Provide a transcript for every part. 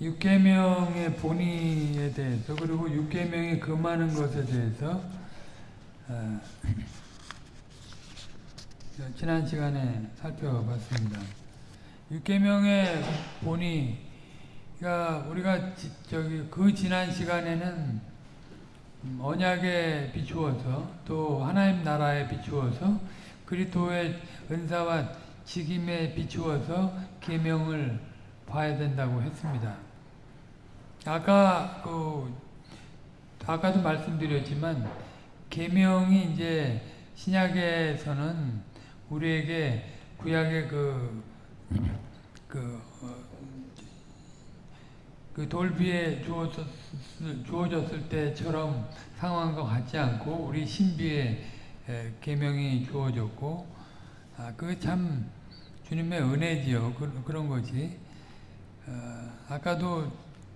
육계명의 본의에 대해서 그리고 육계명이 금하는 것에 대해서 어, 지난 시간에 살펴봤습니다. 육계명의 본의가 우리가 지, 저기 그 지난 시간에는 언약에 비추어서 또 하나님 나라에 비추어서 그리스도의 은사와 직임에 비추어서 계명을 봐야 된다고 했습니다. 아까 그 아까도 말씀드렸지만 계명이 이제 신약에서는 우리에게 구약의 그, 그, 어, 그 돌비에 주어졌, 주어졌을 때처럼 상황과 같지 않고 우리 신비에 계명이 주어졌고 아, 그참 주님의 은혜지요. 그, 그런 거지. 어, 아까도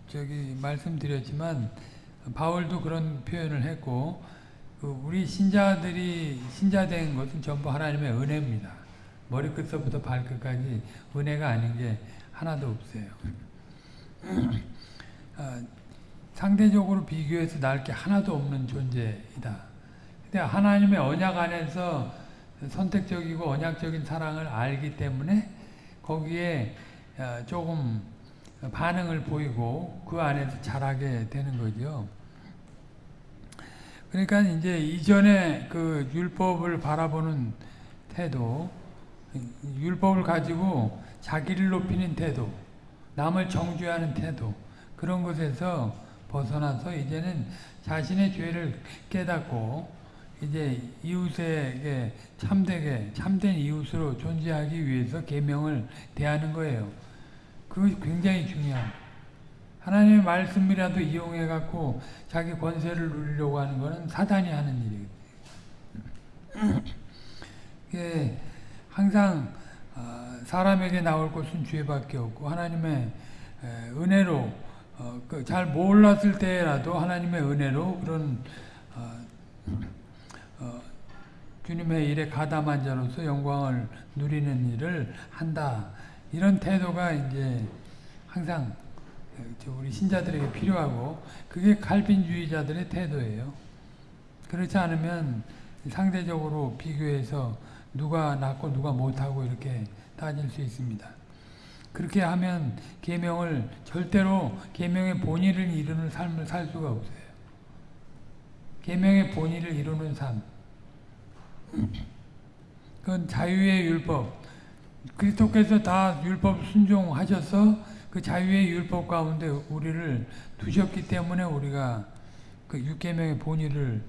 저기 말씀드렸지만 바울도 그런 표현을 했고 그 우리 신자들이 신자된 것은 전부 하나님의 은혜입니다. 머리끝서부터 발끝까지 은혜가 아닌 게 하나도 없어요. 어, 상대적으로 비교해서 나을 게 하나도 없는 존재이다. 근데 하나님의 언약 안에서 선택적이고 언약적인 사랑을 알기 때문에 거기에 어, 조금 반응을 보이고 그 안에서 자라게 되는 거죠. 그러니까 이제 이전에 그 율법을 바라보는 태도, 율법을 가지고 자기를 높이는 태도, 남을 정죄하는 태도, 그런 것에서 벗어나서 이제는 자신의 죄를 깨닫고 이제 이웃에게 참되게 참된 이웃으로 존재하기 위해서 계명을 대하는 거예요. 그것이 굉장히 중요합니다. 하나님의 말씀이라도 이용해 갖고 자기 권세를 누리려고 하는 것은 사단이 하는 일이에요. 항상 사람에게 나올 것은 죄밖에 없고 하나님의 은혜로 그잘 몰랐을 때라도 하나님의 은혜로 그런 주님의 일에 가담한 자로서 영광을 누리는 일을 한다. 이런 태도가 이제 항상 우리 신자들에게 필요하고 그게 칼빈주의자들의 태도예요. 그렇지 않으면 상대적으로 비교해서 누가 낫고 누가 못하고 이렇게 따질 수 있습니다. 그렇게 하면 계명을 절대로 계명의 본의를 이루는 삶을 살 수가 없어요. 계명의 본의를 이루는 삶. 그건 자유의 율법. 그리스도께서 다 율법 순종하셔서 그 자유의 율법 가운데 우리를 두셨기 때문에 우리가 그 육계명의 본의를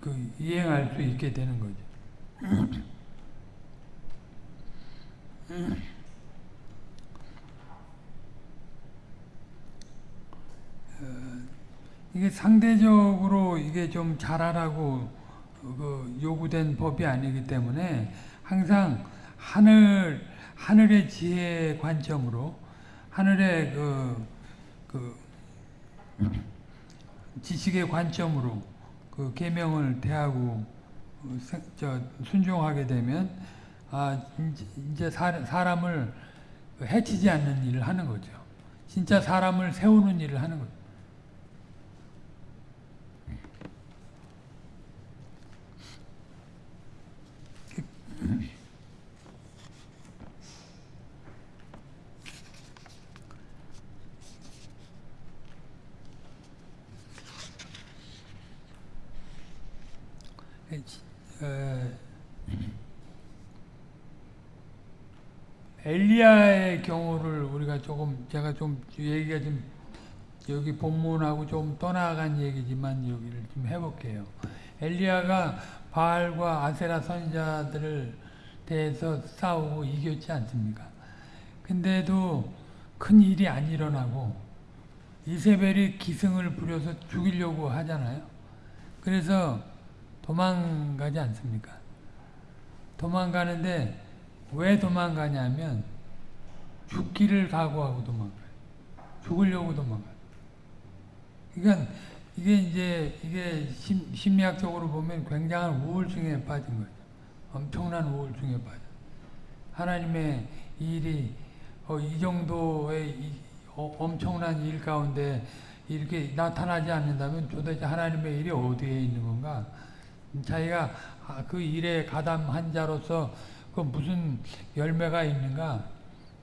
그 이행할 수 있게 되는 거죠. 이게 상대적으로 이게 좀 잘하라고 그 요구된 법이 아니기 때문에 항상 하늘 하늘의 지혜 관점으로 하늘의 그, 그 지식의 관점으로 그 계명을 대하고 저 순종하게 되면 아 이제 사람을 해치지 않는 일을 하는 거죠. 진짜 사람을 세우는 일을 하는 거죠. 엘리야의 경우를 우리가 조금 제가 좀 얘기가 좀 여기 본문하고 좀 떠나간 얘기지만 여기를 좀 해볼게요. 엘리야가 바알과 아세라 선자들을 대해서 싸우고 이겼지 않습니까? 근데도 큰 일이 안 일어나고 이세벨이 기승을 부려서 죽이려고 하잖아요. 그래서 도망가지 않습니까? 도망가는데 왜 도망가냐면 죽기를 각오하고 도망가요. 죽으려고 도망가요. 그러니까 이게 이제 이게 심, 심리학적으로 보면 굉장한 우울증에 빠진 거죠. 엄청난 우울증에 빠져. 하나님의 일이 어, 이 정도의 이, 어, 엄청난 일 가운데 이렇게 나타나지 않는다면 도대체 하나님의 일이 어디에 있는 건가? 자기가 아, 그 일에 가담한 자로서 그 무슨 열매가 있는가?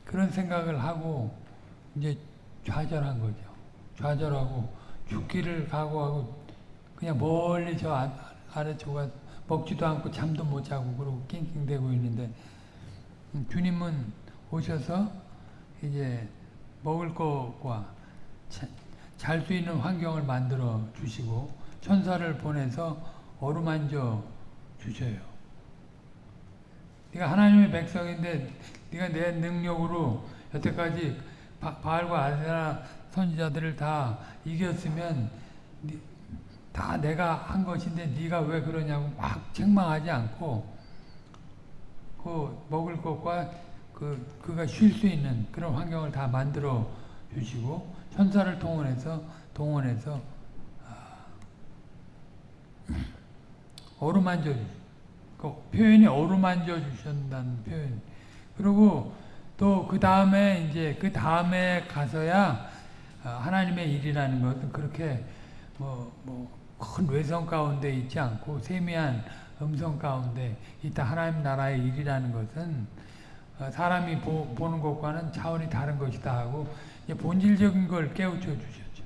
그런 생각을 하고 이제 좌절한 거죠. 좌절하고 죽기를 각오하고 그냥 멀리 저 아, 아래쪽가 먹지도 않고 잠도 못 자고 그러고 낑낑대고 있는데 음, 주님은 오셔서 이제 먹을 것과 잘 수 있는 환경을 만들어 주시고 천사를 보내서 어루만져 주셔요. 네가 하나님의 백성인데 네가 내 능력으로 여태까지 바, 바알과 아세라 선지자들을 다 이겼으면 다 내가 한 것인데 네가 왜 그러냐고 막 책망하지 않고 그 먹을 것과 그 그가 쉴 수 있는 그런 환경을 다 만들어 주시고 천사를 동원해서 동원해서 어루만져 그 표현이 어루만져 주신다는 표현. 그리고 또 그 다음에 이제 그 다음에 가서야 하나님의 일이라는 것은 그렇게 뭐 뭐 큰 외성 가운데 있지 않고 세미한 음성 가운데 있다 하나님 나라의 일이라는 것은 사람이 보, 는 것과는 차원이 다른 것이다 하고 본질적인 걸 깨우쳐 주셨죠.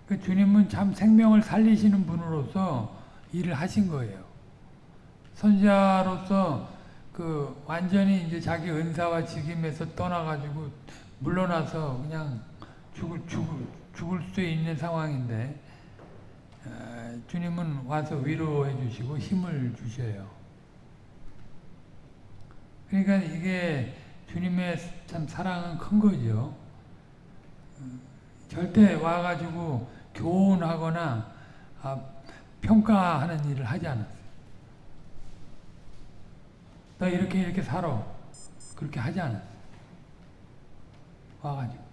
그 주님은 참 생명을 살리시는 분으로서 일을 하신 거예요. 선자로서 그 완전히 이제 자기 은사와 직임에서 떠나가지고 물러나서 그냥 죽을, 죽을, 죽을 수 있는 상황인데 어, 주님은 와서 위로해 주시고 힘을 주셔요. 그러니까 이게 주님의 참 사랑은 큰 거죠. 어, 절대 와가지고 교훈하거나 아, 평가하는 일을 하지 않았어요. 너 이렇게 이렇게 살아. 그렇게 하지 않았어요. 와가지고.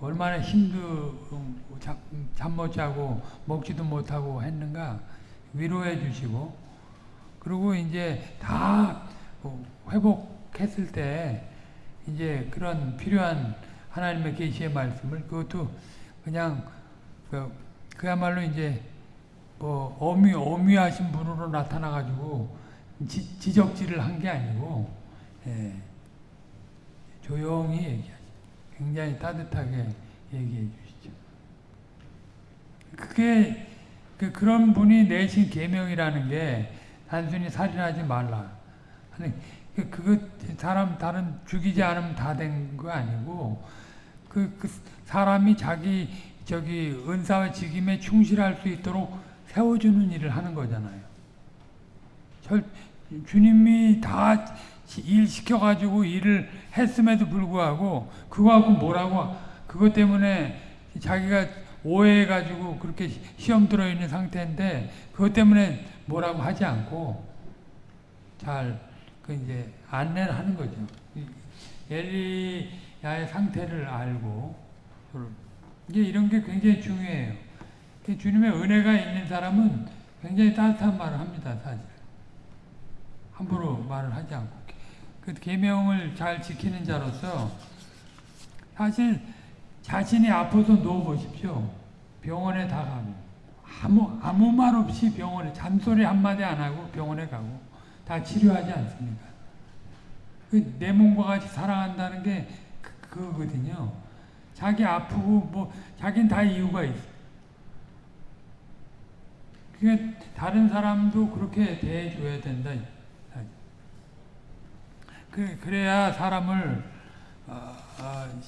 얼마나 힘도 잠 못 자고 먹지도 못하고 했는가 위로해 주시고 그리고 이제 다 회복했을 때 이제 그런 필요한 하나님의 계시의 말씀을 그것도 그냥 그, 그야말로 이제 뭐 어미 어미하신 분으로 나타나 가지고 지, 적질을 한 게 아니고 예, 조용히 얘기하 굉장히 따뜻하게 얘기해 주시죠. 그게 그 그런 분이 내신 계명이라는 게 단순히 살인하지 말라. 아니 그 그거 사람 다른 죽이지 않으면 다 된 거 아니고 그, 그 사람이 자기 저기 은사와 직임에 충실할 수 있도록 세워주는 일을 하는 거잖아요. 절, 주님이 다 일 시켜가지고 일을 했음에도 불구하고 그거하고 뭐라고 그것 때문에 자기가 오해해가지고 그렇게 시험 들어있는 상태인데 그것 때문에 뭐라고 하지 않고 잘 그 이제 안내를 하는 거죠. 엘리야의 상태를 알고 이제 이런 게 굉장히 중요해요. 주님의 은혜가 있는 사람은 굉장히 따뜻한 말을 합니다, 사실. 함부로 말을 하지 않고. 그 계명을 잘 지키는 자로서 사실 자신이 아파서 누워 보십시오. 병원에 다 가고 아무 아무 말 없이 병원에 잔소리 한마디 안 하고 병원에 가고 다 치료하지 않습니까? 그내 몸과 같이 사랑한다는 게 그, 그거거든요. 자기 아프고 뭐 자기는 다 이유가 있어. 그러니까 다른 사람도 그렇게 대해줘야 된다. 그, 그래야 사람을 어, 어,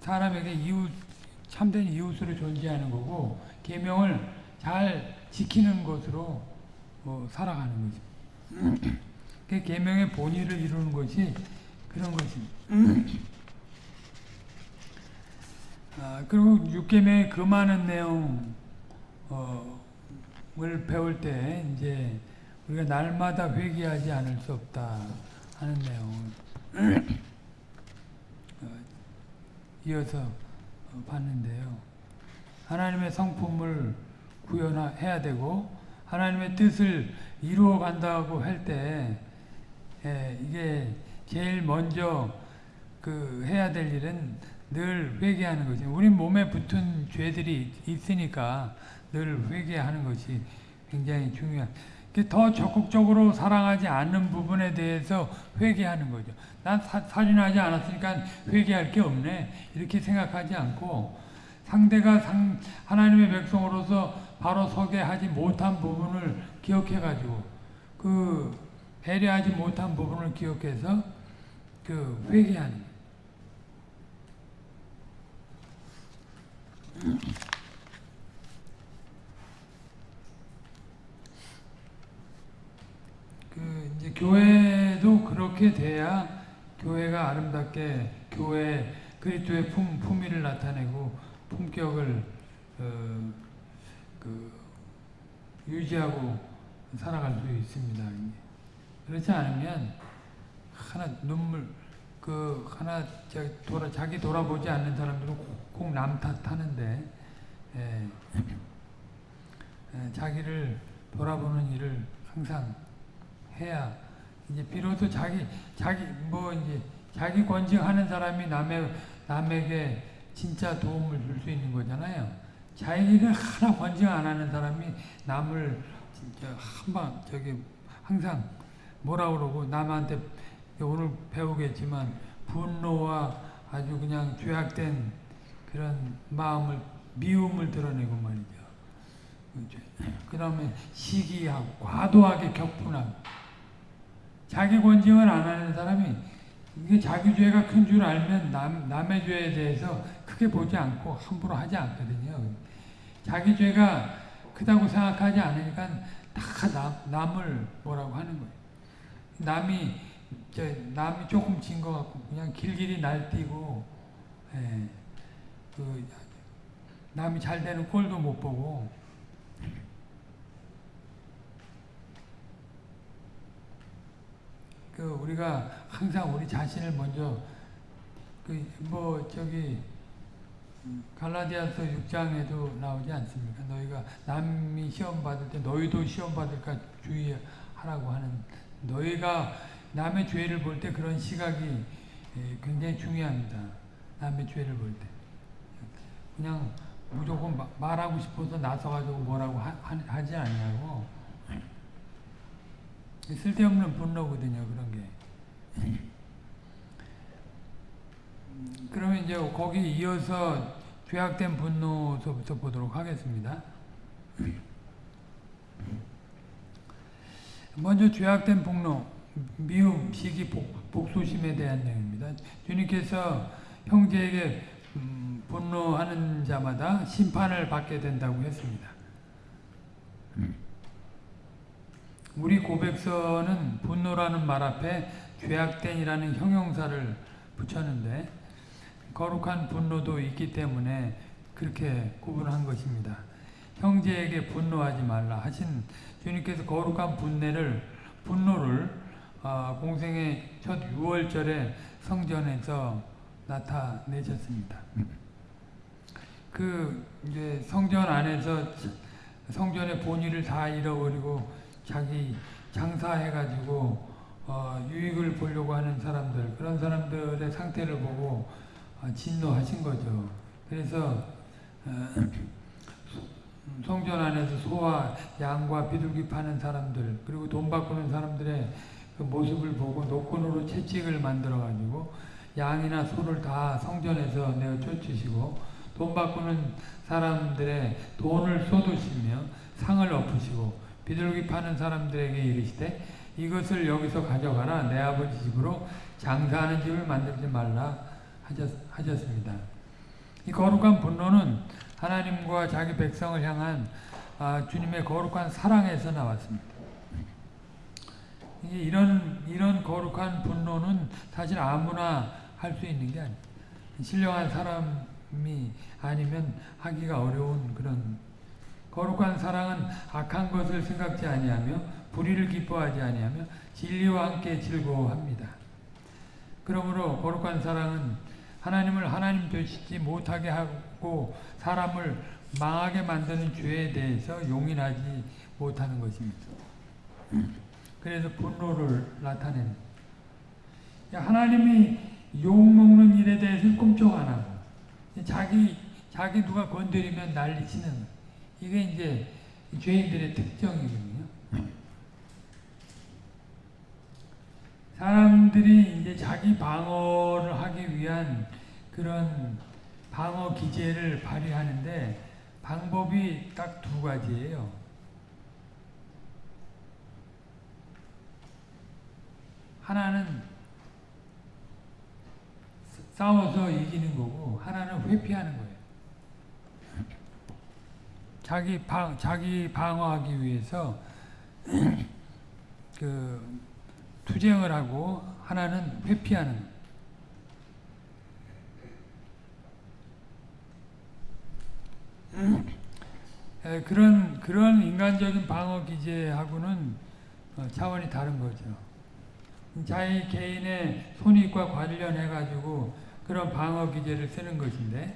사람에게 이웃 참된 이웃으로 존재하는 거고 계명을 잘 지키는 것으로 어, 살아가는 거죠. 그 계명의 본의를 이루는 것이 그런 것입니다. 아, 그리고 육계명의 그 많은 내용 어, 을 배울 때 이제 우리가 날마다 회개하지 않을 수 없다 하는 내용을 어, 이어서 봤는데요. 하나님의 성품을 구현해야 되고 하나님의 뜻을 이루어 간다고 할 때 이게 제일 먼저 그 해야 될 일은 늘 회개하는 거지. 우리 몸에 붙은 죄들이 있으니까 늘 회개하는 것이 굉장히 중요한. 더 적극적으로 사랑하지 않는 부분에 대해서 회개하는 거죠. 난 사, 살인하지 않았으니까 회개할 게 없네. 이렇게 생각하지 않고 상대가 상, 하나님의 백성으로서 바로 서게 하지 못한 부분을 기억해 가지고 그 배려하지 못한 부분을 기억해서 그 회개하는 그 이제 교회도 그렇게 돼야 교회가 아름답게 교회 그리스도의 품 품위를 나타내고 품격을 어, 그 유지하고 살아갈 수 있습니다. 그렇지 않으면 하나 눈물 그 하나 돌아 자기 돌아보지 않는 사람들은 꼭 남 탓하는데 예, 예, 자기를 돌아보는 일을 항상 해야 이제 비로소 자기 자기 뭐 이제 자기 권징하는 사람이 남의 남에게 진짜 도움을 줄 수 있는 거잖아요. 자기를 하나 권징 안 하는 사람이 남을 진짜 한방 저기 항상 뭐라 그러고 남한테 오늘 배우겠지만 분노와 아주 그냥 죄악된 그런 마음을 미움을 드러내고 말이죠. 그 다음에 시기하고 과도하게 격분하고 자기 권징을 안 하는 사람이 이게 자기 죄가 큰 줄 알면 남, 남의 죄에 대해서 크게 보지 않고 함부로 하지 않거든요. 자기 죄가 크다고 생각하지 않으니까 다 남, 남을 뭐라고 하는 거예요. 남이 저 남이 조금 진 것 같고 그냥 길길이 날뛰고 예. 그 남이 잘 되는 꼴도 못 보고 그 우리가 항상 우리 자신을 먼저 그 뭐 저기 갈라디아서 6장에도 나오지 않습니까? 너희가 남이 시험 받을 때 너희도 시험 받을까 주의하라고 하는 너희가 남의 죄를 볼 때 그런 시각이 굉장히 중요합니다. 남의 죄를 볼 때. 그냥 무조건 마, 말하고 싶어서 나서가지고 뭐라고 하, 하 지 않냐고. 쓸데없는 분노거든요, 그런 게. 그러면 이제 거기 이어서 죄악된 분노서부터 보도록 하겠습니다. 먼저 죄악된 분노, 미움, 시기, 복, 복수심에 대한 내용입니다. 주님께서 형제에게 음, 분노하는 자마다 심판을 받게 된다고 했습니다. 우리 고백서는 분노라는 말 앞에 죄악된이라는 형용사를 붙였는데 거룩한 분노도 있기 때문에 그렇게 구분한 것입니다. 형제에게 분노하지 말라 하신 주님께서 거룩한 분내를 분노를 어, 공생의 첫 6월절에 성전에서 나타내셨습니다. 그 이제 성전 안에서 성전의 본의를 다 잃어버리고 자기 장사해가지고 어, 유익을 보려고 하는 사람들 그런 사람들의 상태를 보고 어, 진노하신 거죠. 그래서 어, 성전 안에서 소와 양과 비둘기 파는 사람들 그리고 돈 바꾸는 사람들의 그 모습을 보고 노건으로 채찍을 만들어 가지고 양이나 소를 다 성전에서 내어 쫓으시고 돈 바꾸는 사람들의 돈을 쏟으시며 상을 엎으시고 비둘기 파는 사람들에게 이르시되 이것을 여기서 가져가라 내 아버지 집으로 장사하는 집을 만들지 말라 하셨, 하셨습니다. 이 거룩한 분노는 하나님과 자기 백성을 향한 아, 주님의 거룩한 사랑에서 나왔습니다. 이런 이런 거룩한 분노는 사실 아무나 할 수 있는 게 아니에요. 신령한 사람이 아니면 하기가 어려운 그런 거룩한 사랑은 악한 것을 생각지 아니하며 불의를 기뻐하지 아니하며 진리와 함께 즐거워합니다. 그러므로 거룩한 사랑은 하나님을 하나님 되시지 못하게 하고 사람을 망하게 만드는 죄에 대해서 용인하지 못하는 것입니다. 그래서 분노를 나타내는. 하나님이 욕먹는 일에 대해서 꼼짝 안 하고 자기 자기 누가 건드리면 난리치는 이게 이제 죄인들의 특징이거든요. 사람들이 이제 자기 방어를 하기 위한 그런 방어 기제를 발휘하는데 방법이 딱 두 가지예요. 하나는 싸워서 이기는 거고 하나는 회피하는 거예요. 자기 방 자기 방어하기 위해서 그 투쟁을 하고 하나는 회피하는 에, 그런 그런 인간적인 방어 기제하고는 어, 차원이 다른 거죠. 자기 개인의 손익과 관련해 가지고 그런 방어 기제를 쓰는 것인데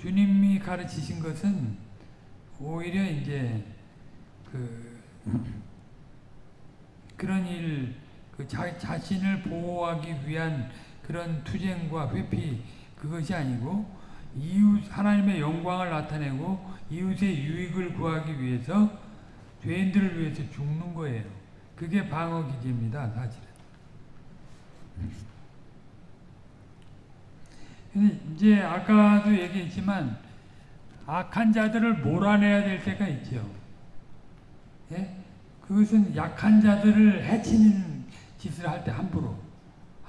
주님이 가르치신 것은 오히려 이제 그 그런 일, 그 자, 자신을 보호하기 위한 그런 투쟁과 회피 그것이 아니고 이웃 하나님의 영광을 나타내고 이웃의 유익을 구하기 위해서 죄인들을 위해서 죽는 거예요. 그게 방어 기제입니다, 사실은. 이제 아까도 얘기했지만 악한 자들을 몰아내야 될 때가 있죠. 예? 그것은 약한 자들을 해치는 짓을 할 때 함부로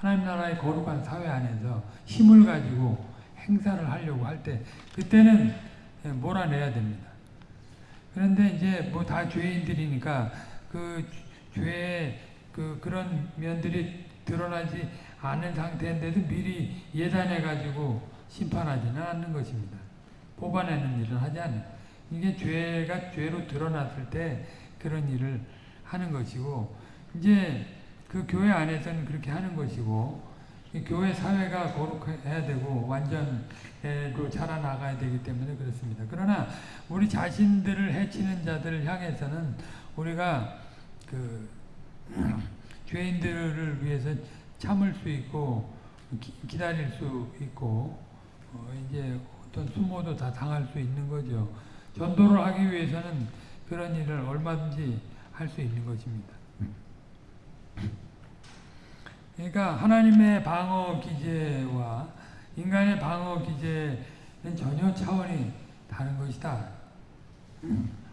하나님 나라의 거룩한 사회 안에서 힘을 가지고 행사를 하려고 할 때 그때는 몰아내야 됩니다. 그런데 이제 뭐 다 죄인들이니까 그 죄의 그 그런 면들이 드러나지 않은 상태인데도 미리 예단해 가지고 심판하지는 않는 것입니다. 뽑아내는 일을 하지 않아요. 이게 죄가 죄로 드러났을 때 그런 일을 하는 것이고 이제 그 교회 안에서는 그렇게 하는 것이고 교회 사회가 거룩해야 되고 완전로 자라나가야 되기 때문에 그렇습니다. 그러나 우리 자신들을 해치는 자들을 향해서는 우리가 그 죄인들을 위해서 참을 수 있고 기, 다릴 수 있고 어 이제 어떤 수모도 다 당할 수 있는 거죠. 전도를 하기 위해서는 그런 일을 얼마든지 할 수 있는 것입니다. 그러니까 하나님의 방어 기제와 인간의 방어 기제는 전혀 차원이 다른 것이다.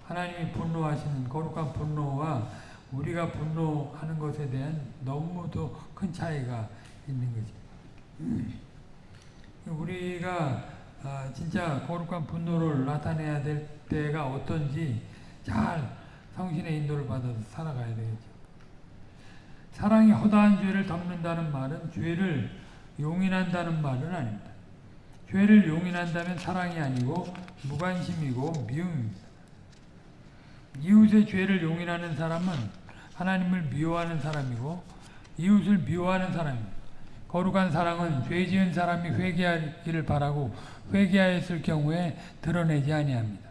하나님이 분노하시는 거룩한 분노와 우리가 분노하는 것에 대한 너무도 큰 차이가 있는 것입니다. 우리가 아, 진짜 거룩한 분노를 나타내야 될 때가 어떤지 잘 성신의 인도를 받아서 살아가야 되겠죠. 사랑이 허다한 죄를 덮는다는 말은 죄를 용인한다는 말은 아닙니다. 죄를 용인한다면 사랑이 아니고 무관심이고 미움입니다. 이웃의 죄를 용인하는 사람은 하나님을 미워하는 사람이고 이웃을 미워하는 사람입니다. 거룩한 사랑은 죄 지은 사람이 회개하기를 바라고 회개하였을 경우에 드러내지 아니합니다.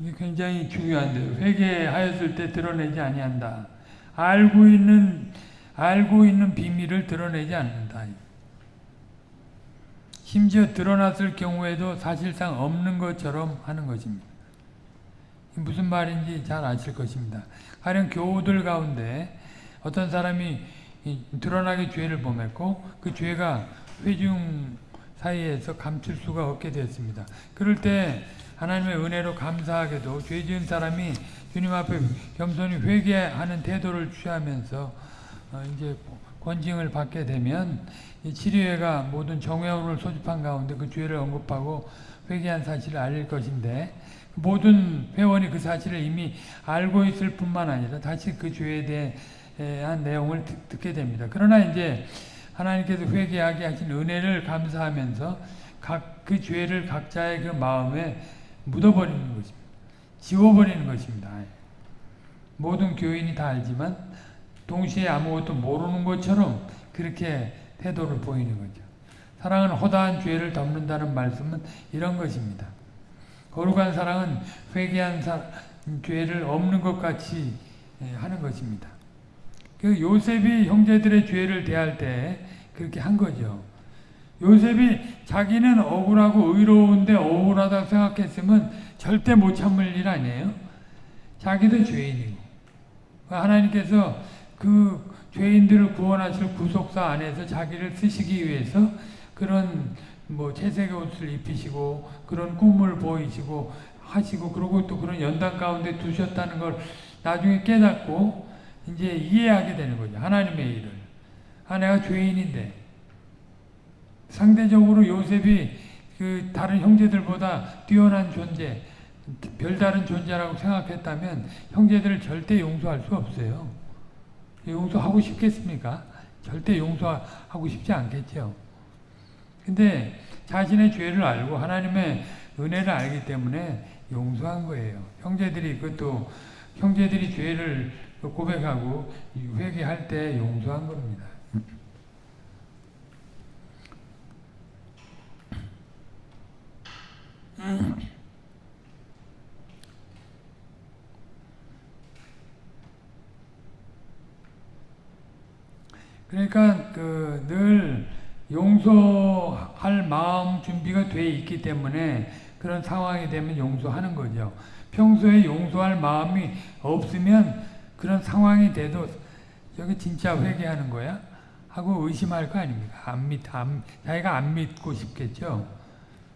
이게 굉장히 중요한데요. 회개하였을 때 드러내지 아니한다. 알고 있는 알고 있는 비밀을 드러내지 않는다. 심지어 드러났을 경우에도 사실상 없는 것처럼 하는 것입니다. 무슨 말인지 잘 아실 것입니다. 가령 교우들 가운데 어떤 사람이 드러나게 죄를 범했고 그 죄가 회중 사이에서 감출 수가 없게 되었습니다. 그럴 때 하나님의 은혜로 감사하게도 죄 지은 사람이 주님 앞에 겸손히 회개하는 태도를 취하면서 어 이제 권징을 받게 되면 치료회가 모든 정회원을 소집한 가운데 그 죄를 언급하고 회개한 사실을 알릴 것인데 모든 회원이 그 사실을 이미 알고 있을 뿐만 아니라 다시 그 죄에 대한 내용을 듣, 게 됩니다. 그러나 이제 하나님께서 회개하게 하신 은혜를 감사하면서 각 그 죄를 각자의 그 마음에 묻어버리는 것입니다. 지워버리는 것입니다. 모든 교인이 다 알지만 동시에 아무것도 모르는 것처럼 그렇게 태도를 보이는 거죠. 사랑은 허다한 죄를 덮는다는 말씀은 이런 것입니다. 거룩한 사랑은 회개한 사, 죄를 없는 것 같이 예, 하는 것입니다. 그 요셉이 형제들의 죄를 대할 때 그렇게 한 거죠. 요셉이 자기는 억울하고 의로운데 억울하다고 생각했으면 절대 못 참을 일 아니에요. 자기도 죄인이고 하나님께서 그 죄인들을 구원하실 구속사 안에서 자기를 쓰시기 위해서 그런 뭐 채색의 옷을 입히시고 그런 꿈을 보이시고 하시고 그리고 또 그런 연단 가운데 두셨다는 걸 나중에 깨닫고 이제 이해하게 되는 거죠. 하나님의 일을. 아 내가 죄인인데 상대적으로 요셉이 그 다른 형제들보다 뛰어난 존재, 별다른 존재라고 생각했다면 형제들을 절대 용서할 수 없어요. 용서하고 싶겠습니까? 절대 용서하고 싶지 않겠죠. 근데 자신의 죄를 알고 하나님의 은혜를 알기 때문에 용서한 거예요. 형제들이 그것도 형제들이 죄를 고백하고 회개할 때 용서한 겁니다. 그러니까 그 늘 용서할 마음 준비가 돼 있기 때문에 그런 상황이 되면 용서하는 거죠. 평소에 용서할 마음이 없으면 그런 상황이 돼도 저게 진짜 회개하는 거야? 하고 의심할 거 아닙니까? 안 믿, 안, 자기가 안 믿고 싶겠죠.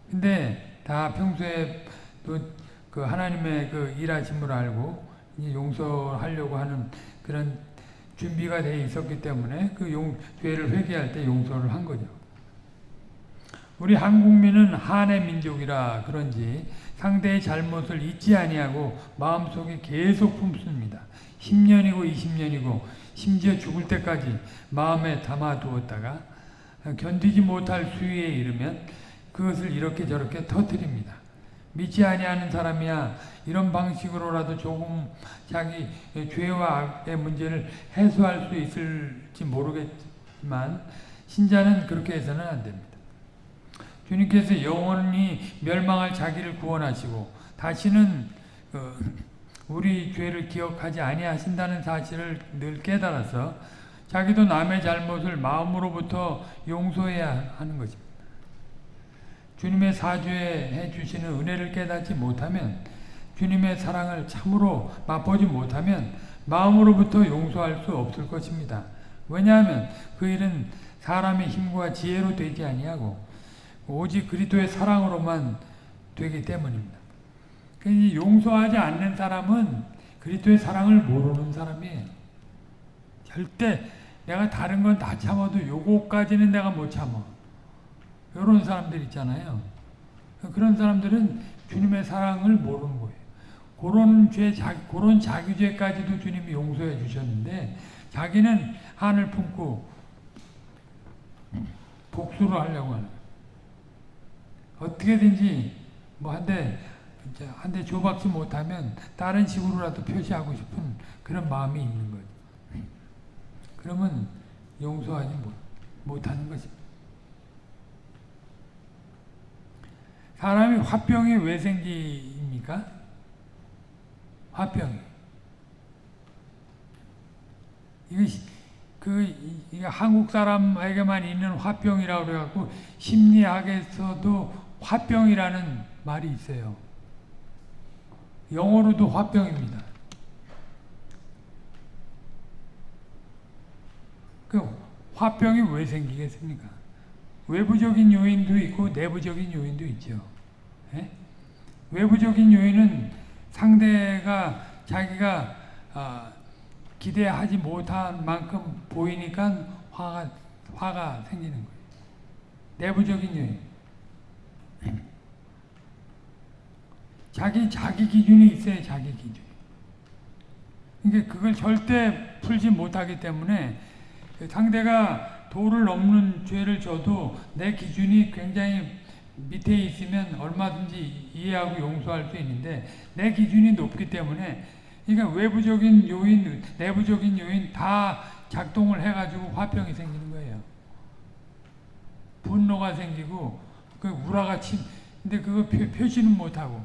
근데 다 평소에 또 그 하나님의 그 일하심을 알고 용서하려고 하는 그런 준비가 돼 있었기 때문에 그 용, 죄를 회개할 때 용서를 한 거죠. 우리 한국민은 한의 민족이라 그런지 상대의 잘못을 잊지 아니하고 마음속에 계속 품습니다. 10년이고 20년이고 심지어 죽을 때까지 마음에 담아두었다가 견디지 못할 수위에 이르면 그것을 이렇게 저렇게 터뜨립니다. 믿지 아니하는 사람이야 이런 방식으로라도 조금 자기 죄와 악의 문제를 해소할 수 있을지 모르겠지만 신자는 그렇게 해서는 안 됩니다. 주님께서 영원히 멸망할 자기를 구원하시고 다시는 우리 죄를 기억하지 아니하신다는 사실을 늘 깨달아서 자기도 남의 잘못을 마음으로부터 용서해야 하는 것입니다. 주님의 사죄해 주시는 은혜를 깨닫지 못하면 주님의 사랑을 참으로 맛보지 못하면 마음으로부터 용서할 수 없을 것입니다. 왜냐하면 그 일은 사람의 힘과 지혜로 되지 아니하고 오직 그리스도의 사랑으로만 되기 때문입니다. 용서하지 않는 사람은 그리스도의 사랑을 모르는 사람이에요. 절대 내가 다른 건 다 참아도 요거까지는 내가 못 참아. 이런 사람들 있잖아요. 그런 사람들은 주님의 사랑을 모르는 거예요. 그런 죄, 자, 그런 자기죄까지도 주님이 용서해 주셨는데 자기는 한을 품고 복수를 하려고 하는 어떻게든지 뭐 한대 한대 줘박지 못하면 다른 식으로라도 표시하고 싶은 그런 마음이 있는 거죠. 그러면 용서하지 못, 못하는 것입니다. 사람이 화병이 왜 생깁니까? 화병이. 이거 그 이게 한국 사람에게만 있는 화병이라고 그래갖고 심리학에서도 화병이라는 말이 있어요. 영어로도 화병입니다. 그 화병이 왜 생기겠습니까? 외부적인 요인도 있고 내부적인 요인도 있죠. 예? 외부적인 요인은 상대가 자기가 어, 기대하지 못한 만큼 보이니까 화가 화가 생기는 거예요. 내부적인 요인. 자기 자기 기준이 있어요. 자기 기준. 그러니까 그걸 절대 풀지 못하기 때문에 상대가 도를 넘는 죄를 져도 내 기준이 굉장히 밑에 있으면 얼마든지 이해하고 용서할 수 있는데 내 기준이 높기 때문에 그러니까 외부적인 요인, 내부적인 요인 다 작동을 해가지고 화평이 생기는 거예요. 분노가 생기고 그 우라가 침 근데 그거 표, 표시는 못하고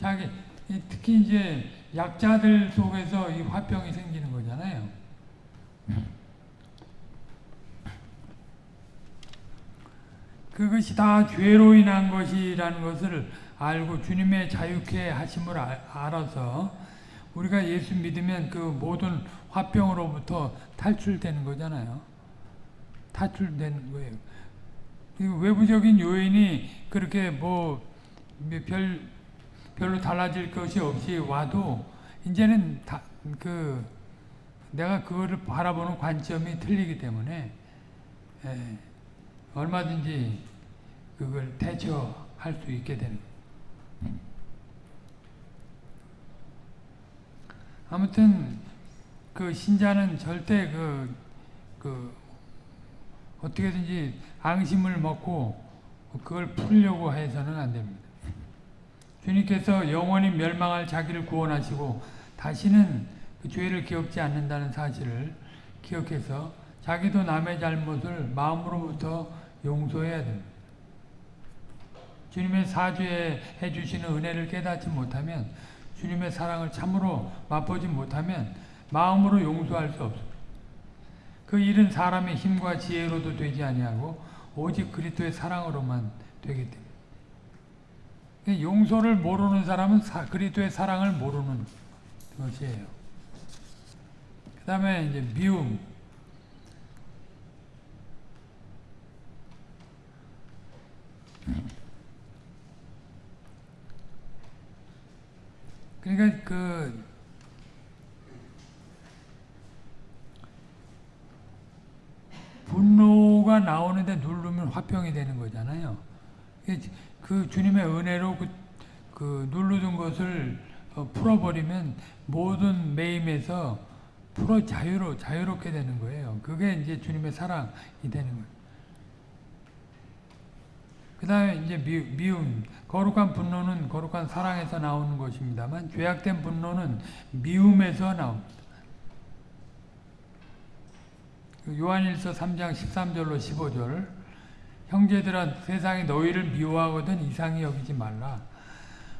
자기 이 특히 이제 약자들 속에서 이 화병이 생기는 거잖아요. 그것이 다 죄로 인한 것이라는 것을 알고 주님의 자유케 하심을 알- 알아서 우리가 예수 믿으면 그 모든 화병으로부터 탈출되는 거잖아요. 탈출되는 거예요. 그 외부적인 요인이 그렇게 뭐 별 별로 달라질 것이 없이 와도 이제는 다 그 내가 그거를 바라보는 관점이 틀리기 때문에 예, 얼마든지 그걸 대처할 수 있게 되는. 아무튼 그 신자는 절대 그, 그 어떻게든지 앙심을 먹고 그걸 풀려고 해서는 안 됩니다. 주님께서 영원히 멸망할 자기를 구원하시고 다시는 그 죄를 기억지 않는다는 사실을 기억해서 자기도 남의 잘못을 마음으로부터 용서해야 됩니다. 주님의 사죄해 주시는 은혜를 깨닫지 못하면 주님의 사랑을 참으로 맛보지 못하면 마음으로 용서할 수 없습니다. 그 일은 사람의 힘과 지혜로도 되지 아니하고 오직 그리스도의 사랑으로만 되기 때문에 용서를 모르는 사람은 사, 그리스도의 사랑을 모르는 것이에요. 그 다음에 이제 미움. 그러니까 그 분노가 나오는데 누르면 화평이 되는 거잖아요. 그 주님의 은혜로 그, 그 누르던 것을 어, 풀어버리면 모든 매임에서 풀어 자유로 자유롭게 되는 거예요. 그게 이제 주님의 사랑이 되는 거예요. 그 다음에 이제 미, 미움, 거룩한 분노는 거룩한 사랑에서 나오는 것입니다만 죄악된 분노는 미움에서 나옵니다. 그 요한일서 3장 13절로 15절 형제들아 세상이 너희를 미워하거든 이상히 여기지 말라.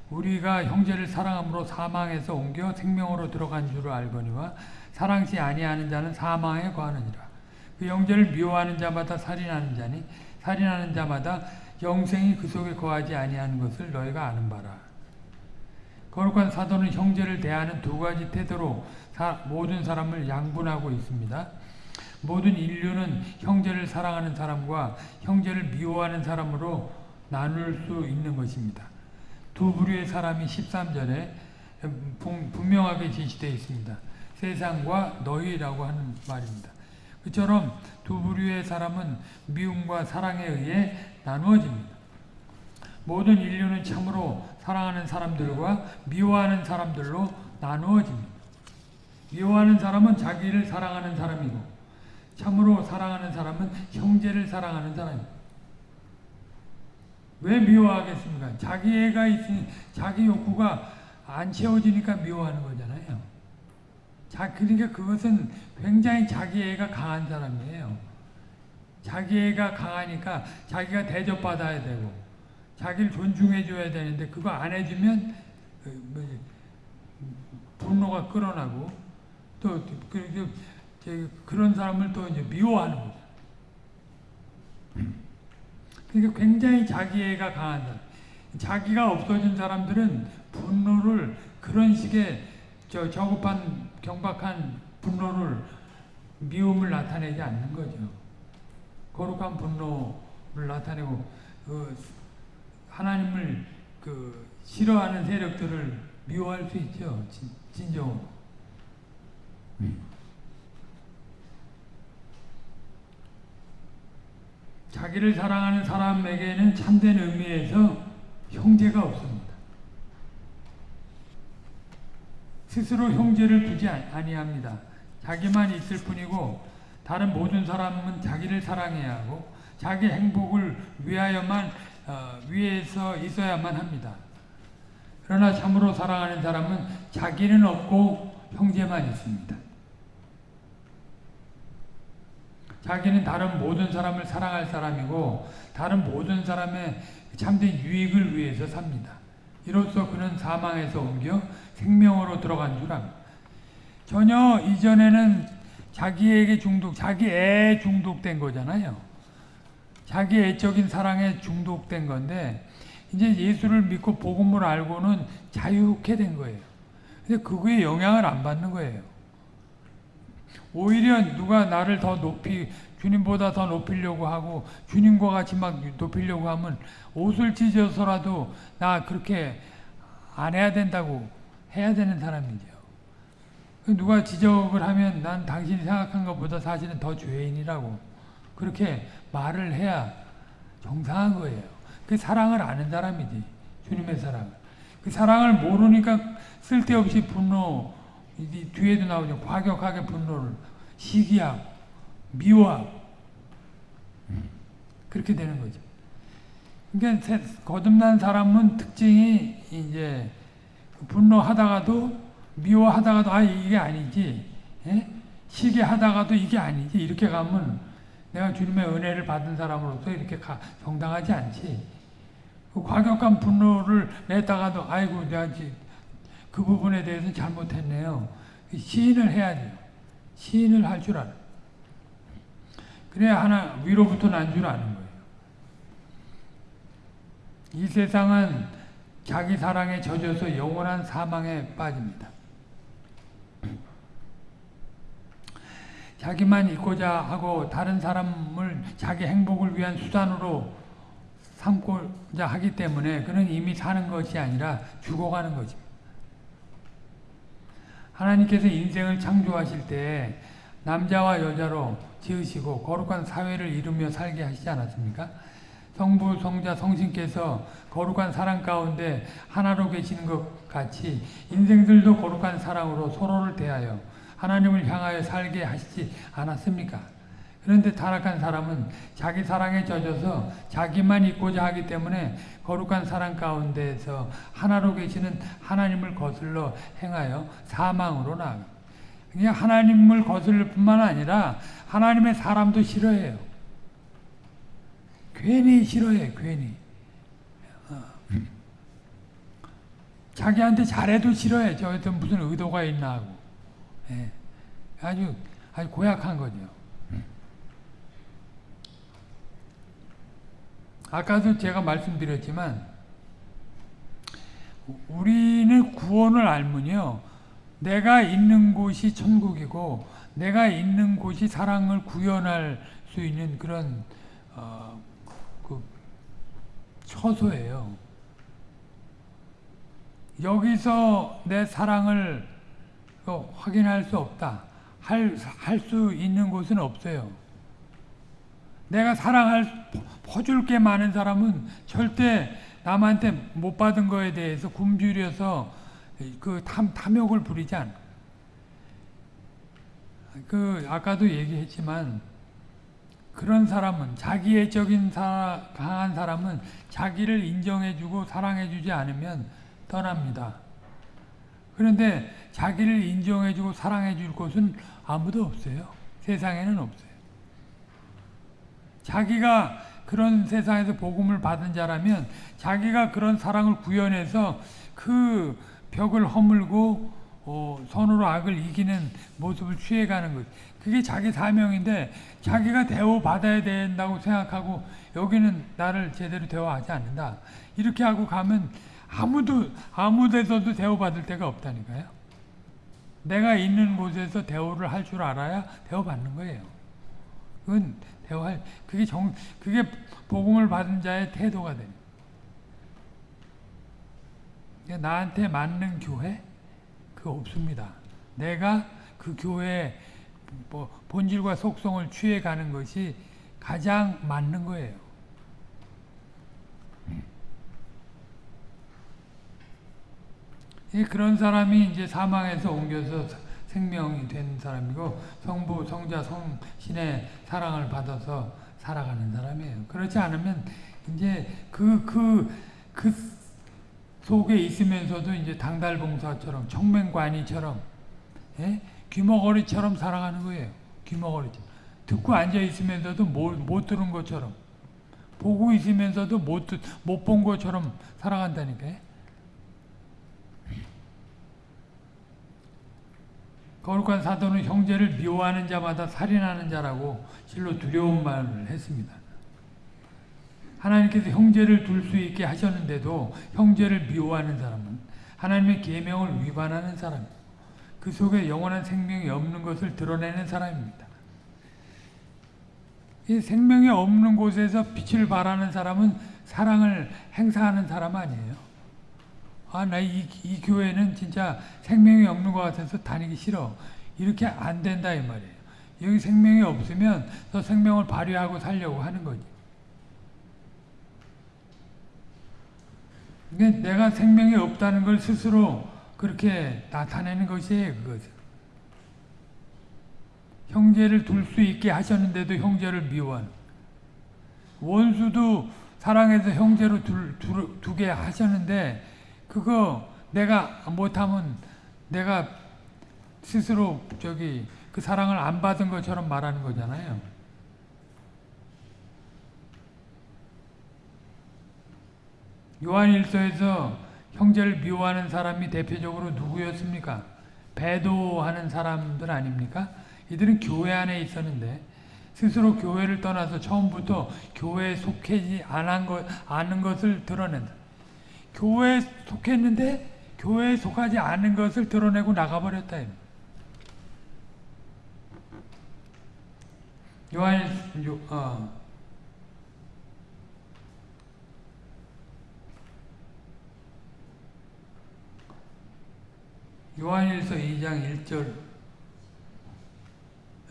우리가 형제를 사랑함으로 사망에서 옮겨 생명으로 들어간 줄을 알거니와 사랑치 아니하는 자는 사망에 거하느니라. 그 형제를 미워하는 자마다 살인하는 자니 살인하는 자마다 영생이 그 속에 거하지 아니하는 것을 너희가 아는 바라. 거룩한 사도는 형제를 대하는 두 가지 태도로 사, 모든 사람을 양분하고 있습니다. 모든 인류는 형제를 사랑하는 사람과 형제를 미워하는 사람으로 나눌 수 있는 것입니다. 두 부류의 사람이 13절에 분명하게 제시되어 있습니다. 세상과 너희라고 하는 말입니다. 그처럼 두 부류의 사람은 미움과 사랑에 의해 나누어집니다. 모든 인류는 참으로 사랑하는 사람들과 미워하는 사람들로 나누어집니다. 미워하는 사람은 자기를 사랑하는 사람이고 참으로 사랑하는 사람은 형제를 사랑하는 사람입니다. 왜 미워하겠습니까? 자기 애가 있으니 자기 욕구가 안 채워지니까 미워하는 거잖아요. 자, 그러니까 그것은 굉장히 자기 애가 강한 사람이에요. 자기 애가 강하니까 자기가 대접받아야 되고 자기를 존중해줘야 되는데 그거 안 해주면 그, 분노가 끌어나고 또 그, 그런 사람을 또 이제 미워하는 거죠. 그러니까 굉장히 자기애가 강한 사람. 자기가 없어진 사람들은 분노를 그런 식의 저 저급한 경박한 분노를 미움을 나타내지 않는 거죠. 거룩한 분노를 나타내고 그 하나님을 그 싫어하는 세력들을 미워할 수 있죠. 진, 진정으로. 자기를 사랑하는 사람에게는 참된 의미에서 형제가 없습니다. 스스로 형제를 두지 아니합니다. 자기만 있을 뿐이고 다른 모든 사람은 자기를 사랑해야 하고 자기 행복을 위하여만 어, 위해서 있어야만 합니다. 그러나 참으로 사랑하는 사람은 자기는 없고 형제만 있습니다. 자기는 다른 모든 사람을 사랑할 사람이고 다른 모든 사람의 참된 유익을 위해서 삽니다. 이로써 그는 사망에서 옮겨 생명으로 들어간 줄 압니다. 전혀 이전에는 자기에게 중독, 자기 애 중독된 거잖아요. 자기 애적인 사랑에 중독된 건데 이제 예수를 믿고 복음을 알고는 자유케 된 거예요. 근데 그거에 영향을 안 받는 거예요. 오히려 누가 나를 더 높이 주님보다 더 높이려고 하고 주님과 같이 막 높이려고 하면 옷을 찢어서라도 나 그렇게 안 해야 된다고 해야 되는 사람이죠. 누가 지적을 하면 난 당신이 생각한 것보다 사실은 더 죄인이라고 그렇게 말을 해야 정상한 거예요. 그 사랑을 아는 사람이지 주님의 사랑을. 그 사랑을 모르니까 쓸데없이 분노 뒤에도 나오죠. 과격하게 분노를 시기하고 미워하고 그렇게 되는 거죠. 그러니까 거듭난 사람은 특징이 이제 분노하다가도 미워하다가도 아 이게 아니지 예? 시기하다가도 이게 아니지 이렇게 가면 내가 주님의 은혜를 받은 사람으로서 이렇게 가, 정당하지 않지. 그 과격한 분노를 냈다가도 아이고 내가 그 부분에 대해서 잘못했네요. 시인을 해야죠. 시인을 할 줄 알아. 그래야 하나 위로부터 난 줄 아는 거예요. 이 세상은 자기 사랑에 젖어서 영원한 사망에 빠집니다. 자기만 있고자 하고 다른 사람을 자기 행복을 위한 수단으로 삼고자 하기 때문에 그는 이미 사는 것이 아니라 죽어가는 것입니다. 하나님께서 인생을 창조하실 때 남자와 여자로 지으시고 거룩한 사회를 이루며 살게 하시지 않았습니까? 성부, 성자, 성신께서 거룩한 사랑 가운데 하나로 계시는 것 같이 인생들도 거룩한 사랑으로 서로를 대하여 하나님을 향하여 살게 하시지 않았습니까? 그런데 타락한 사람은 자기 사랑에 젖어서 자기만 있고자 하기 때문에 거룩한 사랑 가운데에서 하나로 계시는 하나님을 거슬러 행하여 사망으로 나아가. 그냥 하나님을 거슬릴 뿐만 아니라 하나님의 사람도 싫어해요. 괜히 싫어해, 괜히. 어. 자기한테 잘해도 싫어해. 저한테 무슨 의도가 있나 하고. 예. 아주, 아주 고약한 거죠. 아까도 제가 말씀드렸지만 우리는 구원을 알면요. 내가 있는 곳이 천국이고 내가 있는 곳이 사랑을 구현할 수 있는 그런 어, 그 처소예요. 여기서 내 사랑을 확인할 수 없다. 할 수 있는 곳은 없어요. 내가 사랑할 퍼줄 게 많은 사람은 절대 남한테 못 받은 거에 대해서 굶주려서 그 탐, 탐욕을 부리지 않아. 그 아까도 얘기했지만 그런 사람은 자기애적인 사, 강한 사람은 자기를 인정해주고 사랑해주지 않으면 떠납니다. 그런데 자기를 인정해주고 사랑해줄 곳은 아무도 없어요. 세상에는 없어요. 자기가 그런 세상에서 복음을 받은 자라면 자기가 그런 사랑을 구현해서 그 벽을 허물고 어, 선으로 악을 이기는 모습을 취해가는 것. 그게 자기 사명인데 자기가 대우받아야 된다고 생각하고 여기는 나를 제대로 대우하지 않는다. 이렇게 하고 가면 아무도 아무 데서도 대우받을 데가 없다니까요. 내가 있는 곳에서 대우를 할 줄 알아야 대우받는 거예요. 그건 대화할 그게 정 그게 복음을 받은 자의 태도가 됩니다. 나한테 맞는 교회 그 없습니다. 내가 그 교회의 뭐 본질과 속성을 취해 가는 것이 가장 맞는 거예요. 그런 사람이 이제 사망에서 옮겨서 생명이 된 사람이고 성부, 성자, 성신의 사랑을 받아서 살아가는 사람이에요. 그렇지 않으면 이제 그, 그, 그 속에 있으면서도 이제 당달봉사처럼, 청맹관이처럼, 예? 귀머거리처럼 살아가는 거예요. 귀머거리처럼. 듣고 앉아 있으면서도 못, 못 들은 것처럼 보고 있으면서도 못본 것처럼 살아간다니까요. 거룩한 사도는 형제를 미워하는 자마다 살인하는 자라고 실로 두려운 말을 했습니다. 하나님께서 형제를 둘 수 있게 하셨는데도 형제를 미워하는 사람은 하나님의 계명을 위반하는 사람, 그 속에 영원한 생명이 없는 것을 드러내는 사람입니다. 이 생명이 없는 곳에서 빛을 발하는 사람은 사랑을 행사하는 사람 아니에요. 아, 나 이 이 교회는 진짜 생명이 없는 것 같아서 다니기 싫어. 이렇게 안 된다 이 말이에요. 여기 생명이 없으면 더 생명을 발휘하고 살려고 하는 거지. 그러니까 내가 생명이 없다는 걸 스스로 그렇게 나타내는 것이에요, 그것은. 형제를 둘 수 있게 하셨는데도 형제를 미워하는. 원수도 사랑해서 형제로 둘, 둘, 두게 하셨는데, 그거 내가 못하면 내가 스스로 저기 그 사랑을 안 받은 것처럼 말하는 거잖아요. 요한일서에서 형제를 미워하는 사람이 대표적으로 누구였습니까? 배도하는 사람들 아닙니까? 이들은 교회 안에 있었는데 스스로 교회를 떠나서 처음부터 교회에 것, 않은 것을 드러낸다. 교회에 속했는데 교회에 속하지 않은 것을 드러내고 나가버렸다. 요한 요, 어, 요한일서 2장 1절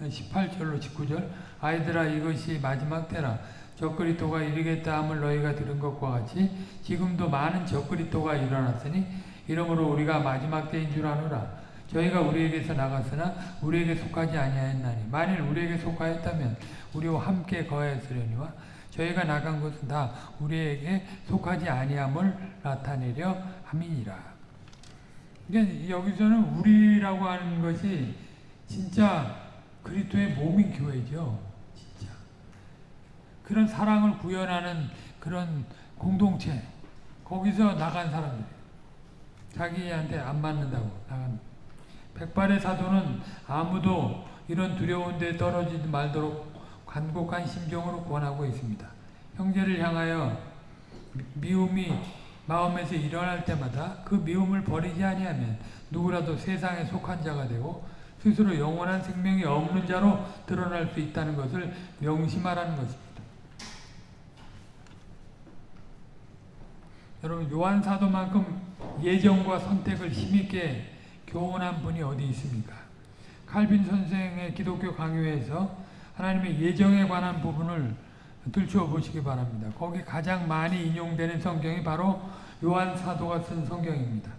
18절로 19절. 아이들아 이것이 마지막 때라. 적그리스도가 이르겠다 함을 너희가 들은 것과 같이 지금도 많은 적그리스도가 일어났으니 이러므로 우리가 마지막 때인 줄 아노라. 저희가 우리에게서 나갔으나 우리에게 속하지 아니하였나니 만일 우리에게 속하였다면 우리와 함께 거하였으려니와 저희가 나간 것은 다 우리에게 속하지 아니함을 나타내려 함이니라 그러니까 여기서는 우리라고 하는 것이 진짜 그리스도의 몸인 교회죠. 진짜. 그런 사랑을 구현하는 그런 공동체. 거기서 나간 사람들. 자기한테 안 맞는다고 나간. 백발의 사도는 아무도 이런 두려운 데 떨어지지 말도록 간곡한 심정으로 권하고 있습니다. 형제를 향하여 미움이 마음에서 일어날 때마다 그 미움을 버리지 아니하면 누구라도 세상에 속한 자가 되고 스스로 영원한 생명이 없는 자로 드러날 수 있다는 것을 명심하라는 것입니다. 여러분 요한 사도만큼 예정과 선택을 힘있게 교훈한 분이 어디 있습니까? 칼빈 선생의 기독교 강요에서 하나님의 예정에 관한 부분을 들추어 보시기 바랍니다. 거기 가장 많이 인용되는 성경이 바로 요한 사도가 쓴 성경입니다.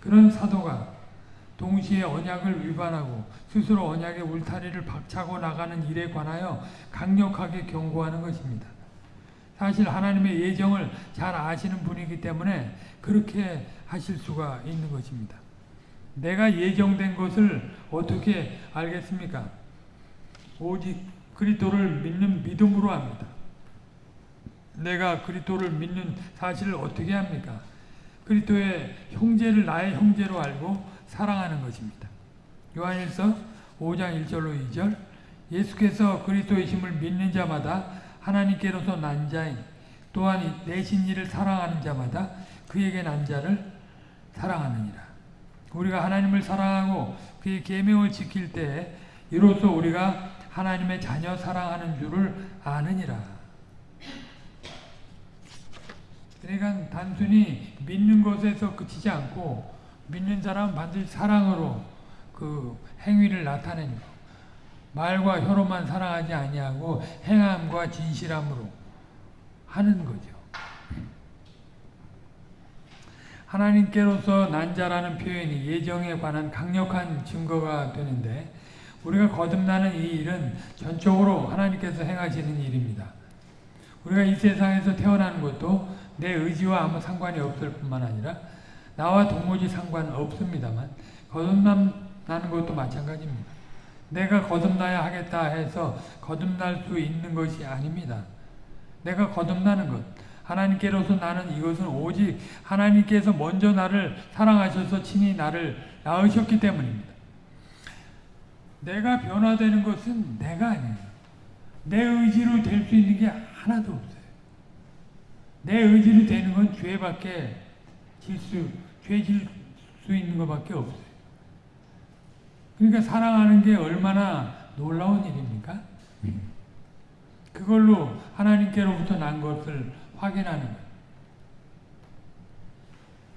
그런 사도가 동시에 언약을 위반하고 스스로 언약의 울타리를 박차고 나가는 일에 관하여 강력하게 경고하는 것입니다. 사실 하나님의 예정을 잘 아시는 분이기 때문에 그렇게 하실 수가 있는 것입니다. 내가 예정된 것을 어떻게 알겠습니까? 오직 그리스도를 믿는 믿음으로 합니다. 내가 그리스도를 믿는 사실을 어떻게 합니까? 그리스도의 형제를 나의 형제로 알고 사랑하는 것입니다. 요한일서 5장 1절로 2절 예수께서 그리스도의 힘을 믿는 자마다 하나님께로서 난 자인 또한 내신 이를 사랑하는 자마다 그에게 난 자를 사랑하느니라. 우리가 하나님을 사랑하고 그의 계명을 지킬 때 이로써 우리가 하나님의 자녀 사랑하는 줄을 아느니라. 그러니까 단순히 믿는 것에서 그치지 않고 믿는 사람은 반드시 사랑으로 그 행위를 나타내는 거. 말과 혀로만 사랑하지 아니하고 행함과 진실함으로 하는 거죠. 하나님께로서 난자라는 표현이 예정에 관한 강력한 증거가 되는데 우리가 거듭나는 이 일은 전적으로 하나님께서 행하시는 일입니다. 우리가 이 세상에서 태어나는 것도 내 의지와 아무 상관이 없을 뿐만 아니라 나와 도무지 상관 없습니다만 거듭나는 것도 마찬가지입니다. 내가 거듭나야 하겠다 해서 거듭날 수 있는 것이 아닙니다. 내가 거듭나는 것. 하나님께로서 나는 이것은 오직 하나님께서 먼저 나를 사랑하셔서 친히 나를 낳으셨기 때문입니다. 내가 변화되는 것은 내가 아니에요. 내 의지로 될 수 있는 게 하나도 없어요. 내 의지로 되는 건 죄밖에 질수, 죄질 수 있는 것밖에 없어요. 그러니까 사랑하는 게 얼마나 놀라운 일입니까? 그걸로 하나님께로부터 난 것을 확인하는.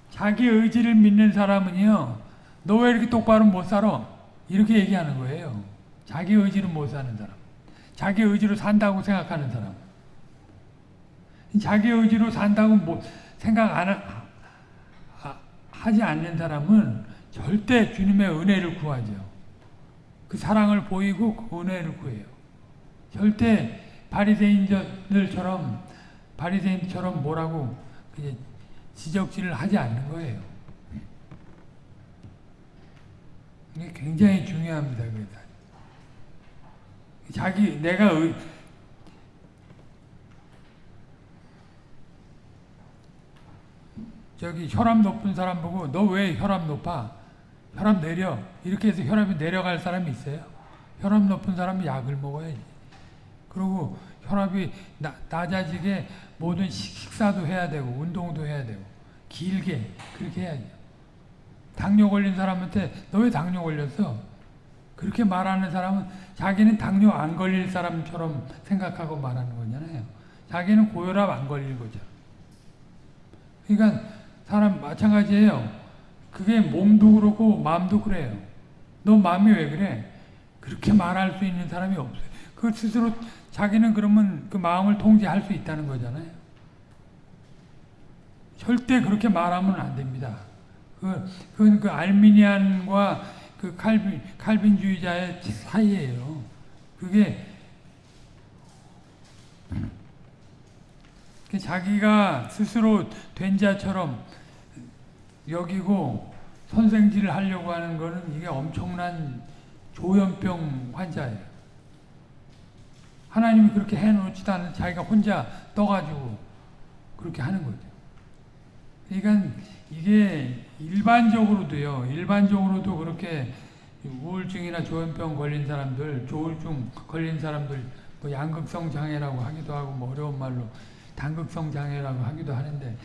자기 의지를 믿는 사람은요, 너 왜 이렇게 똑바로 못 살아? 이렇게 얘기하는 거예요. 자기 의지로 못 사는 사람. 자기 의지로 산다고 생각하는 사람. 자기 의지로 산다고 뭐 생각 안 하, 하지 않는 사람은 절대 주님의 은혜를 구하죠. 그 사랑을 보이고 그 은혜를 구해요. 절대 바리새인들처럼 바리새인처럼 뭐라고 지적질을 하지 않는 거예요. 이게 굉장히 중요합니다. 자기 내가 의, 저기 혈압 높은 사람 보고 너 왜 혈압 높아? 혈압 내려. 이렇게 해서 혈압이 내려갈 사람이 있어요. 혈압 높은 사람은 약을 먹어야지. 그리고 혈압이 나, 낮아지게 모든 식사도 해야 되고 운동도 해야 되고 길게 그렇게 해야죠. 당뇨 걸린 사람한테 너 왜 당뇨 걸렸어? 그렇게 말하는 사람은 자기는 당뇨 안 걸릴 사람처럼 생각하고 말하는 거잖아요. 자기는 고혈압 안 걸릴 거죠. 그러니까 사람 마찬가지예요. 그게 몸도 그렇고 마음도 그래요. 너 마음이 왜 그래? 그렇게 말할 수 있는 사람이 없어요. 그 스스로 자기는 그러면 그 마음을 통제할 수 있다는 거잖아요. 절대 그렇게 말하면 안 됩니다. 그, 그건 그 알미니안과 그 칼빈, 칼빈주의자의 사이예요. 그게 자기가 스스로 된 자처럼 여기고 선생질을 하려고 하는 것은 이게 엄청난 조현병 환자예요. 하나님이 그렇게 해놓지도 않은 자기가 혼자 떠가지고 그렇게 하는 거죠. 그러니까 이게 일반적으로도요, 일반적으로도 그렇게 우울증이나 조현병 걸린 사람들, 조울증 걸린 사람들, 뭐 양극성 장애라고 하기도 하고, 뭐 어려운 말로 단극성 장애라고 하기도 하는데,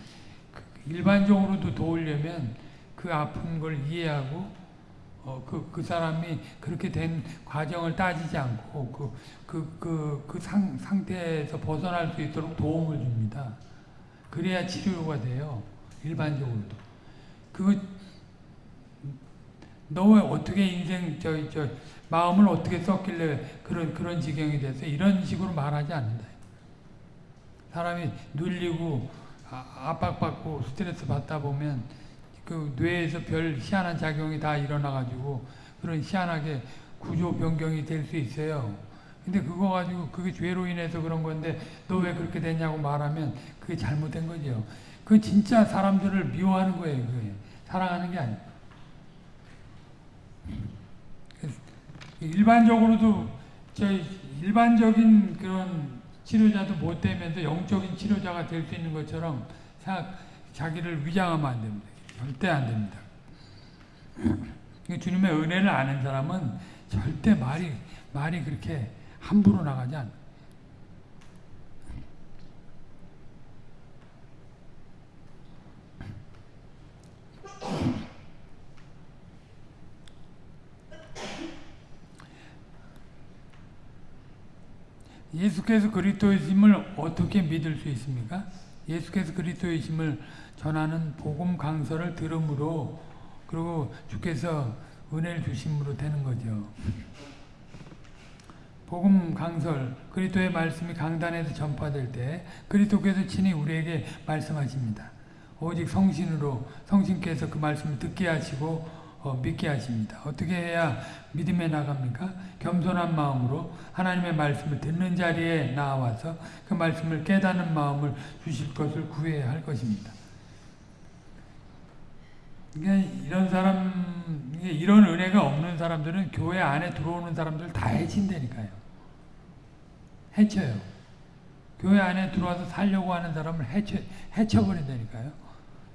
일반적으로도 도우려면 그 아픈 걸 이해하고, 어, 그, 그 사람이 그렇게 된 과정을 따지지 않고, 그, 그, 그, 그 상, 상태에서 벗어날 수 있도록 도움을 줍니다. 그래야 치료가 돼요. 일반적으로도. 그거 너 왜 어떻게 인생 저 저 마음을 어떻게 썼길래 그런 그런 지경이 돼서 이런 식으로 말하지 않는다. 사람이 눌리고 아, 압박받고 스트레스 받다 보면 그 뇌에서 별 희한한 작용이 다 일어나 가지고 그런 희한하게 구조 변경이 될 수 있어요. 근데 그거 가지고 그게 죄로 인해서 그런 건데 너 왜 그렇게 됐냐고 말하면 그게 잘못된 거죠. 그 진짜 사람들을 미워하는 거예요. 그게. 사랑하는 게 아니에요. 일반적으로도 저 일반적인 그런 치료자도 못 되면서 영적인 치료자가 될 수 있는 것처럼 생각, 자기를 위장하면 안 됩니다. 절대 안 됩니다. 주님의 은혜를 아는 사람은 절대 말이 말이 그렇게 함부로 나가지 않 예수께서 그리스도이심을 어떻게 믿을 수 있습니까? 예수께서 그리스도이심을 전하는 복음 강서를 들음으로 그리고 주께서 은혜를 주심으로 되는 거죠. 복음 강설 그리스도의 말씀이 강단에서 전파될 때 그리스도께서 친히 우리에게 말씀하십니다. 오직 성신으로 성신께서 그 말씀을 듣게 하시고 어, 믿게 하십니다. 어떻게 해야 믿음에 나갑니까? 겸손한 마음으로 하나님의 말씀을 듣는 자리에 나와서 그 말씀을 깨닫는 마음을 주실 것을 구해야 할 것입니다. 그러니까 이런 사람, 이런 은혜가 없는 사람들은 교회 안에 들어오는 사람들 다 해친다니까요. 해쳐요. 교회 안에 들어와서 살려고 하는 사람을 해쳐, 해쳐버린다니까요.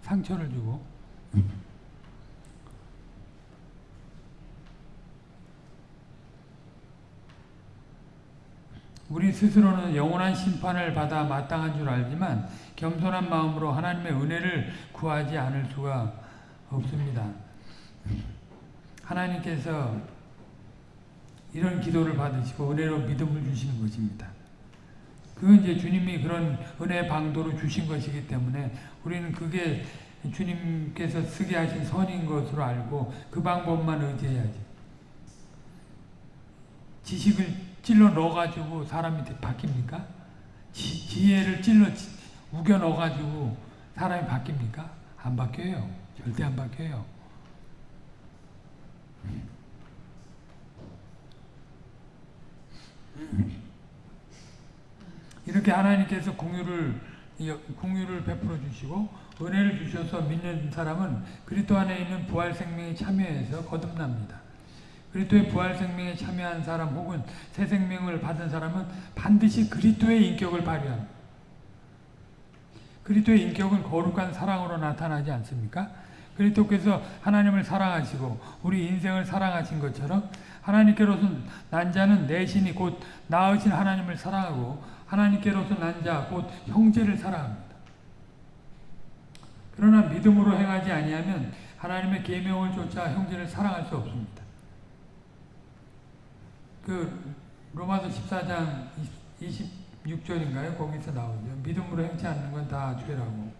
상처를 주고. 우리 스스로는 영원한 심판을 받아 마땅한 줄 알지만 겸손한 마음으로 하나님의 은혜를 구하지 않을 수가 없습니다. 하나님께서 이런 기도를 받으시고 은혜로 믿음을 주시는 것입니다. 그건 이제 주님이 그런 은혜 방도로 주신 것이기 때문에 우리는 그게 주님께서 쓰게 하신 선인 것으로 알고 그 방법만 의지해야지. 지식을 찔러 넣어가지고 사람이 바뀝니까? 지, 지혜를 찔러 우겨 넣어가지고 사람이 바뀝니까? 안 바뀌어요. 절대 안 바뀌어요. 이렇게 하나님께서 공유를 공유를 베풀어 주시고 은혜를 주셔서 믿는 사람은 그리스도 안에 있는 부활 생명에 참여해서 거듭납니다. 그리스도의 부활 생명에 참여한 사람 혹은 새 생명을 받은 사람은 반드시 그리스도의 인격을 발휘합니다. 그리스도의 인격은 거룩한 사랑으로 나타나지 않습니까? 그리스도께서 하나님을 사랑하시고 우리 인생을 사랑하신 것처럼 하나님께로서 난 자는 내신이 곧 나으신 하나님을 사랑하고 하나님께로서 난자 곧 형제를 사랑합니다. 그러나 믿음으로 행하지 아니하면 하나님의 계명을 쫓아 형제를 사랑할 수 없습니다. 그 로마서 14장 26절인가요? 거기서 나오죠. 믿음으로 행치 않는 건 다 죄라고.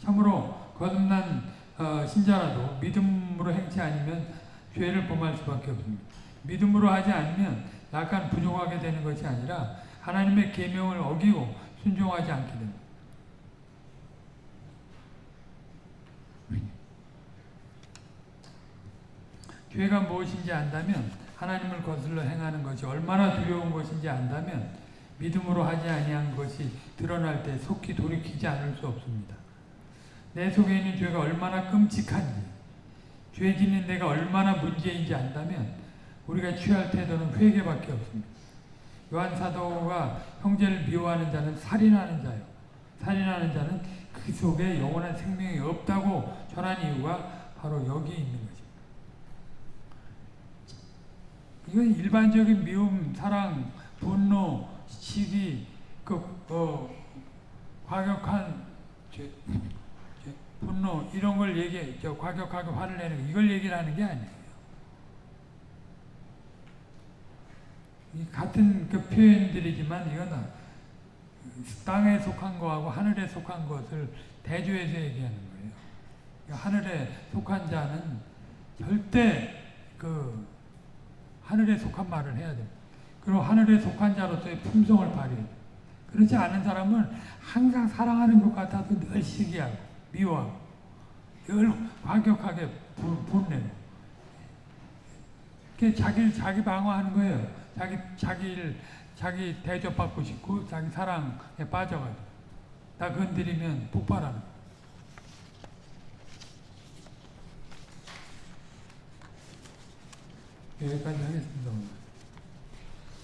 참으로 거듭난 어, 신자라도 믿음으로 행치 아니면 죄를 범할 수밖에 없습니다. 믿음으로 하지 않으면 약간 부족하게 되는 것이 아니라 하나님의 계명을 어기고 순종하지 않게 됩니다. 죄가 무엇인지 안다면 하나님을 거슬러 행하는 것이 얼마나 두려운 것인지 안다면 믿음으로 하지 아니한 것이 드러날 때 속히 돌이키지 않을 수 없습니다. 내 속에 있는 죄가 얼마나 끔찍한지 죄 짓는 데가 얼마나 문제인지 안다면 우리가 취할 태도는 회개밖에 없습니다. 요한 사도가 형제를 미워하는 자는 살인하는 자요. 살인하는 자는 그 속에 영원한 생명이 없다고 전한 이유가 바로 여기 있는 것입니다. 이건 일반적인 미움, 사랑, 분노, 시기, 그, 어, 과격한 죄, 죄, 분노 이런 걸 얘기, 저 과격하게 화를 내는 거, 이걸 얘기를 하는 게 아니에요. 같은 그 표현들이지만 이건 땅에 속한 거하고 하늘에 속한 것을 대조해서 얘기하는 거예요. 하늘에 속한 자는 절대 그 하늘에 속한 말을 해야 돼. 그리고 하늘에 속한 자로서의 품성을 발휘해. 그렇지 않은 사람은 항상 사랑하는 것 같아도 늘 시기하고 미워하고 늘 과격하게 분내고 자기 자기 방어하는 거예요. 자기 자기를 자기 대접받고 싶고 자기 사랑에 빠져가지고 나 건드리면 폭발하는 여 기까지 하겠습니다.